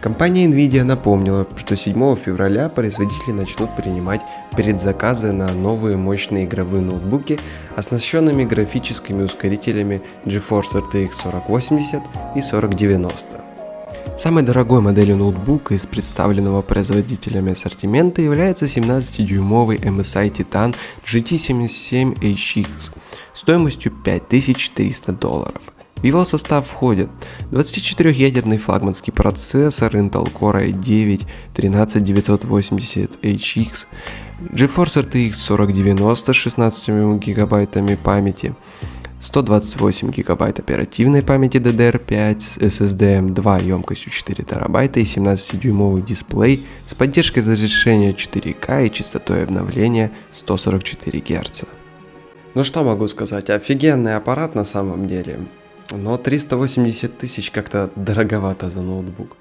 Компания Nvidia напомнила, что 7 февраля производители начнут принимать предзаказы на новые мощные игровые ноутбуки, оснащенными графическими ускорителями GeForce RTX 4080 и 4090. Самой дорогой моделью ноутбука из представленного производителями ассортимента является 17-дюймовый MSI Titan GT77HX стоимостью 5300 долларов. В его состав входят 24-ядерный флагманский процессор Intel Core i9 13980HX, GeForce RTX 4090 с 16 гигабайтами памяти, 128 гигабайт оперативной памяти DDR5 с SSD 2 емкостью 4 терабайта и 17-дюймовый дисплей с поддержкой разрешения 4К и частотой обновления 144 Гц. Ну что могу сказать, офигенный аппарат на самом деле, но 380 тысяч как-то дороговато за ноутбук.